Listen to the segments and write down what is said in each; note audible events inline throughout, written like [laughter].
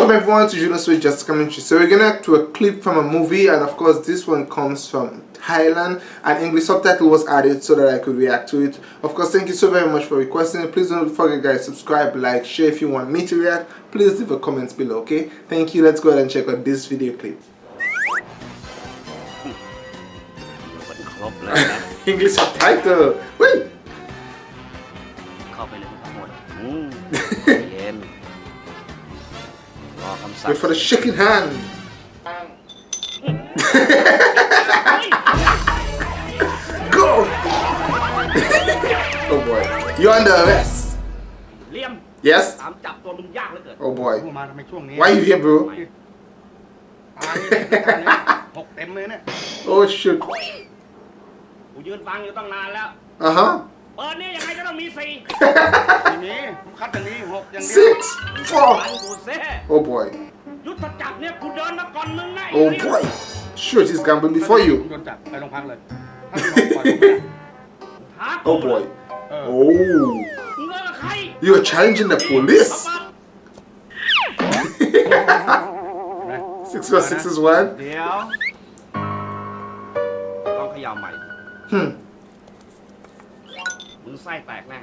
Welcome everyone to Juno Switch Just Commentary. So we're gonna act to a clip from a movie and of course this one comes from Thailand and English subtitle was added so that I could react to it. Of course thank you so very much for requesting it. Please don't forget guys subscribe, like, share if you want me to react. Please leave a comment below okay. Thank you. Let's go ahead and check out this video clip. [laughs] English subtitle. Wait for the shaking hand. [laughs] Go! [laughs] oh boy. You're under arrest. Liam. Yes? Oh boy. Why are you here, bro? [laughs] oh shit. Uh huh. นฟังอยู่ตั้งนานแล้ว Uh-huh. เปิดเนี่ยยังไงก็ต้องมีสี่ ทีนี้ผมคัดอย่างนี้หกอย่างเดียว Six. ฟัง Four. กูเซ่ Oh boy. ยุทธจักรเนี่ยกูเดินมาก่อนมึงนะไ Oh เลี่ยม boy. Shoot, he's gambling before you. โดนจับไปโรงพักเลยถ้ามีหกปล่อยผมไม่ได้ หากู Oh boy. เออ Oh. มึงเลิกกับใคร You're challenging the police. เอาปั๊บ Six plus six is one. เดี๋ยวต้องเขย่าใหม่ Hmm. มึงไส้แตกแน่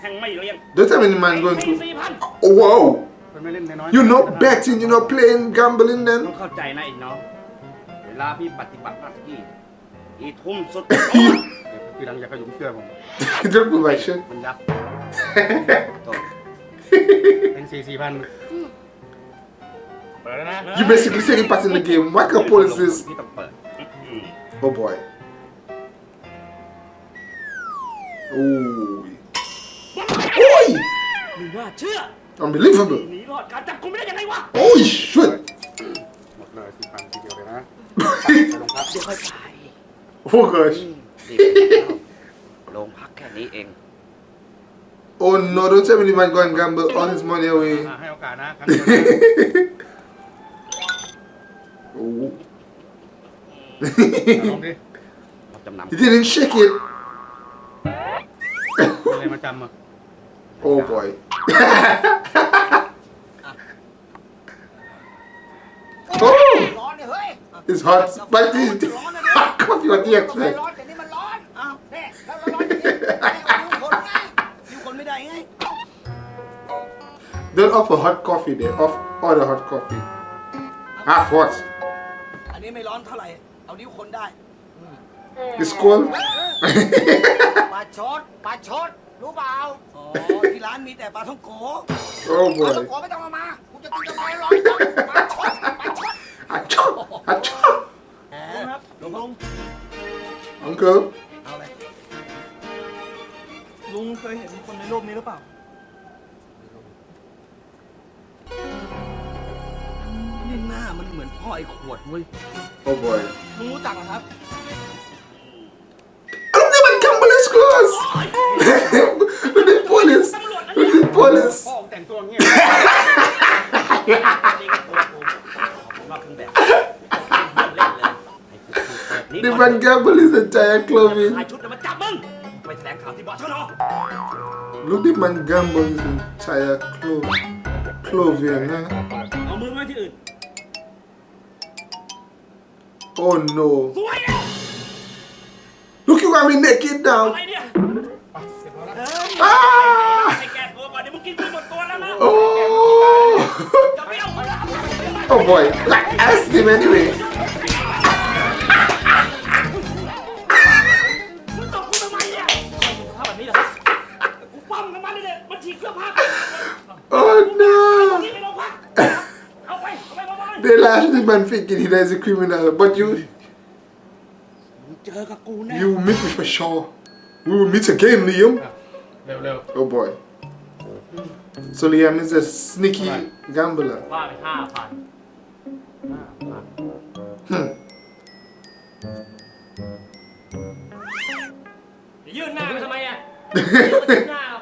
แห่งไม่เลี้ยง Don't tell me the man going สี่ to. สี่พัน Oh, whoa. เป็นไม่เล่นน้อยๆ You're not betting, you're not playing gambling ต้อ then. [laughs] งเข้าใจนะไอ้น้อง เวลาพี่ปฏิบัติหน้าที่อีทุ่มสุด ทีหลังอย่าขยุมเสื้อผม Don't pull my shit. มันยับโทษ เป็นสี่สี่พันเปิดแล้วนะ You basically taking part in the game. What kind of police is? พี่ต้องเปิด Oh boy. Oh. Oi! มึงว่าเชื่อ Unbelievable. [laughs] หนีรอดการจับกุมไม่ได้ยังไงวะ Oh shit. หมดเลยสี่พันทีเดียวเลยนะไปโรงพัก เดี๋ยวค่อยไป Oh [laughs] gosh. รีบไปแล้วโรงพักแค่นี้เอง Oh no, don't tell me the man go and gamble all his money away. [laughs] อ่ะให้โอกาสนะครั้งเดียวนะ oh. ลองดิ เราจำนำ he didn't shake it. มีอะไรมาจำอ่ะ Oh boy. [laughs] oh, ร้อนเนี่ยเฮ้ย it's hot. But this hot coffee. What do you กาแฟ expect? ร้อนแต่นี่มันร้อนอ้าวเนี่ยแล้วร้อนอย่างนี้ไม่เอานิ้วคนไงนิ้วคนไม่ได้ไง Don't offer hot coffee there. Off order hot coffee. Half hot. อันนี้ไม่ร้อนเท่าไหร่ เอานิ้วคนได้ It's cold. [laughs] [laughs] ปลาชดปลาชด รู้เปล่าอ๋อที่ร้านมีแต่ปลาท่องโก oh ปลาท่อง boy. โกไม่ต้องเอามากูจะกินกาแฟร้อนจังปลาชดปลาชด Achoo! Achoo! ครับลุงลุง Uncle. เอาเลยลุงเคยเห็นคนในรูปนี้หรือเปล่า นี่หน้ามันเหมือนพ่อไอ้ขวดเว้ย Oh boy. ลุงรู้จักเหรอครับ แต่งตัวอย่างเงี้ย นี่ก็ตัวกูผมว่าเครื่องแบบเยี่ยมเล่นเลยไอ้กูเปิดนี่ The man gamble is entire clothing. ถ่ายชุดแล้วมาจับมึงไปแถลงข่าวที่บอชนอ Look at man gamble is entire clo- clothing. Huh? เอามือไว้ที่อื่น Oh no. สวยแล้ว Look, you got me naked อะ now. ไรเนี่ย Ah! ไอ้แ Oh! [laughs] oh boy, like ask him anyway. [laughs] oh no! [laughs] they lashed him and thinking he is a criminal, but you. You will meet me for sure. We will meet again, Liam. Oh boy. So Liam is a sneaky gambler. ว่าไปห้าพัน Hmm. ยื่นหน้าไปทำไมอ่ะยื่นหน้าเอา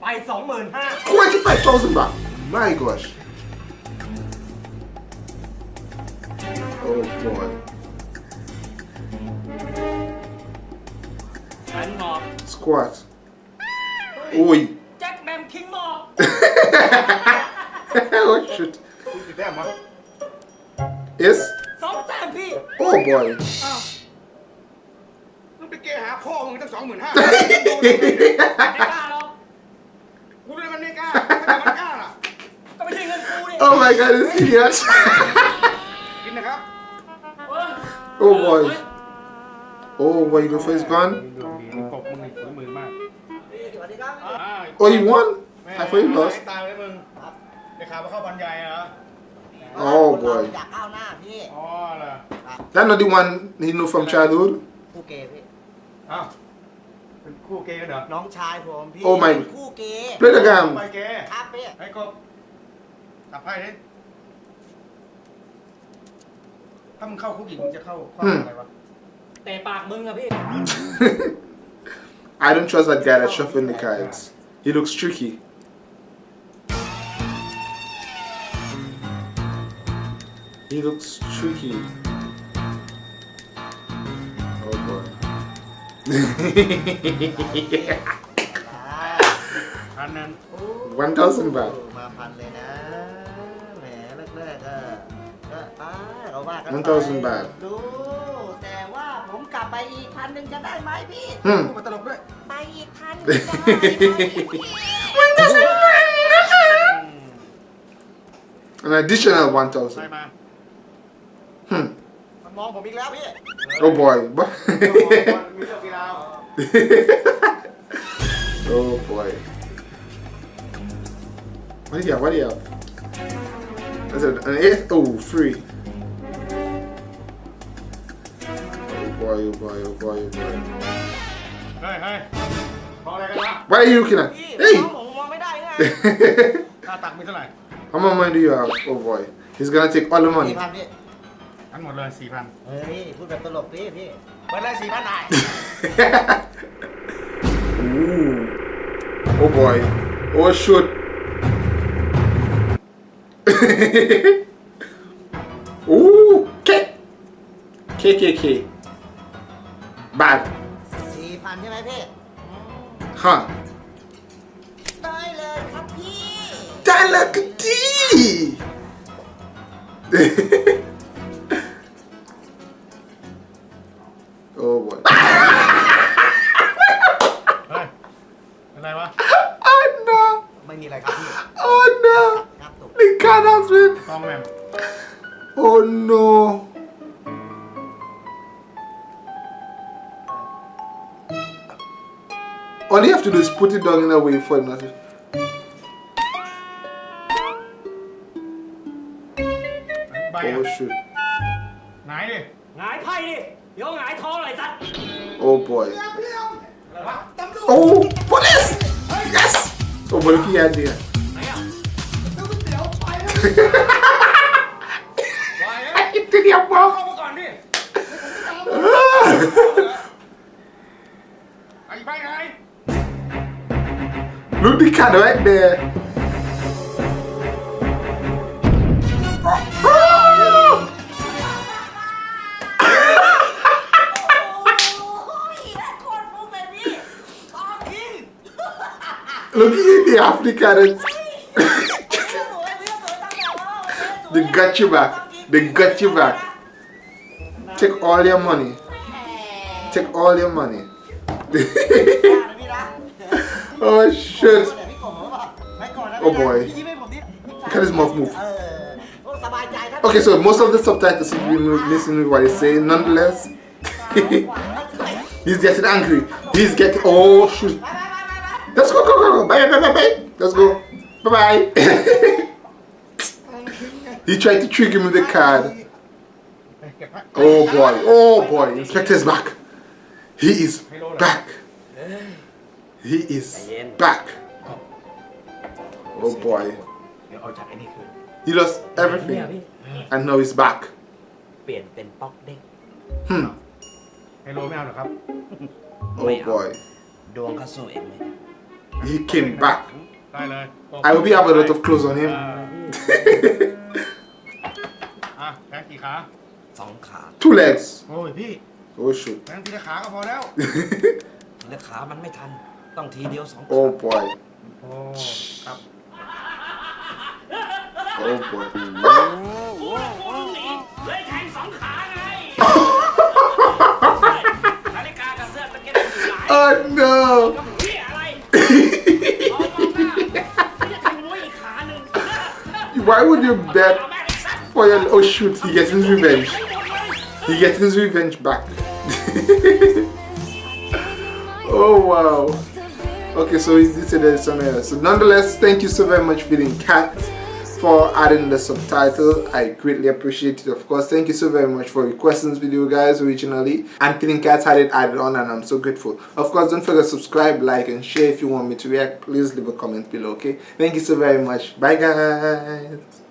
ไปสองหมื่นห้า 25,000 baht. My gosh. Squat. Oi. แจ็คแมมคิงหมอบ [laughs] oh shit. คุณกี่แต้มวะ Yes. สองแต้มพี่ Oh boy. [laughs] มึงไปเกหาพ่อมึงตั้งสองหมื่นห้า ไม่กล้าหรอก กูเลยมันไม่กล้าไม่แต่มันกล้าล่ะ ก็ไม่ใช่เงินกูนี่ oh my god, it's serious. [laughs] กินนะครับ oh boy. Oh boy, you go for มึงนี่ฝีมือมาก สวัสดีครับอ่า Oh, you won? แม่ I thought you lost. ตายเลยมึงได้ข่าวว่าเข้าบรรยายเหรอ Oh, คนเรา boy. อยากก้าวหน้าพี่อ๋อเหรอ That's not the one he know from childhood? คู่เกย์พี่ อ้าวเป็นคู่เกย์กันเหรอน้องชายผมพี่ Oh my- เป็นคู่เกย์ Play the ไป game. เกย์ครับพี่ไอ้กบตับไพ่ดิถ้ามึงเข้าคุกอีกมึงจะเข้าข้อหาอะไรวะเตะปากมึงอะพี่ I don't trust that guy that's shuffling the cards. He looks tricky. He looks tricky. Oh boy. [laughs] พันนั้น 1,000 baht. มาพันเลยนะ แหมแรกๆก็ก็ป้าเขาว่ากัน มันเท่าสิบบาท ดู ไปอีกพันหนึ่งจะได้ไหมพี่ Hmm. มาตลกด้วย ไปอีกพันหนึ่งจะได้ไหมพี่ An additional ใช่ 1,000. มา Hmm. มันมองผมอีกแล้วพี่ Oh boy. มีเรื่องกีฬา oh boy. What do you have? What do you have? That's it. An eight? Oh, free. boy, oh boy, oh boy, oh boy. เฮ้ยเฮ้ยมองอะไรกันวะ What are you looking at? พี่ Hey! น้องผมมองไม่ได้ไง [laughs] หน้าตักมีเท่าไหร่ How much money do you have? Oh boy. He's gonna take all the สี่ money. พันพี่ ทั้งหมดเลยสี่พัน เฮ้ย พูดแบบตลกพี่พี่ เปิดเลยสี่พันไหน [laughs] Ooh. Oh boy. Oh shoot. [laughs] Ooh. K. K บาทสี่พันใช่ไหมพี่ฮะได้เลยครับพี่ได้เลยครับพี่โอ้บอยไรวะอันนาไม่มีอะไรครับพี่อันนาลิงการ์ดัสวนต้องแมมโอ้ no All you have to do is put it down in a way for it not to... Oh shoot. Oh boy. Oh, police! Yes! Oh, what if he had there? I can do the above! move the candle right there. [laughs] Look at the African. [laughs] they got you back. They got you back. Take all your money. Take all your money. [laughs] Oh shit. Oh boy. Cut his mouth move. Okay, so most of the subtitles is listening what he's saying. Nonetheless, [laughs] he's getting angry. He's getting oh shoot. Let's go, go, go, go. Bye, bye, bye, bye. Let's go. Bye, bye. [laughs] he tried to trick him with the card. Oh boy. Oh boy. Inspector's back. He is back. He is back. Oh boy. เดี๋ยวเอาจากไอ้นี่คืน He lost เนี่ย everything. พี่ And now he's back. เปลี่ยนเป็นป๊อกเด้ง Hmm. ไฮโลไม่เอาหรอครับ Oh boy. ดวงเขาสู้เองไหม He came back. ได้เลย I will be have a lot of clothes on him. อะแพ้กี่ขา สองขา Two legs. โอ้ยพี่ Oh shoot. แพ้ทีละขาก็พอแล้วและขามันไม่ทัน ต้องทีเดียวสอง Oh boy. โอ้ครับ Oh boy. กูละกูต้องหนีเลยแทงสองขาไงนาฬิกากับเสื้อตะเก็ตอยู่ไหน Oh no. เฮียอะไรเอามองหน้าจะแทงมวยอีกขาหนึ่ง Why would you bet เอาแม่งไอ้สัตว์ for your oh shoot he gets his revenge. He gets his revenge back. oh wow. Okay, so did say there's something else. So nonetheless, thank you so very much, Feeding Cat, for adding the subtitle. I greatly appreciate it. Of course, thank you so very much for requesting this video, guys, originally. And Feeding Cat had it added on, and I'm so grateful. Of course, don't forget to subscribe, like, and share if you want me to react. Please leave a comment below, okay? Thank you so very much. Bye, guys.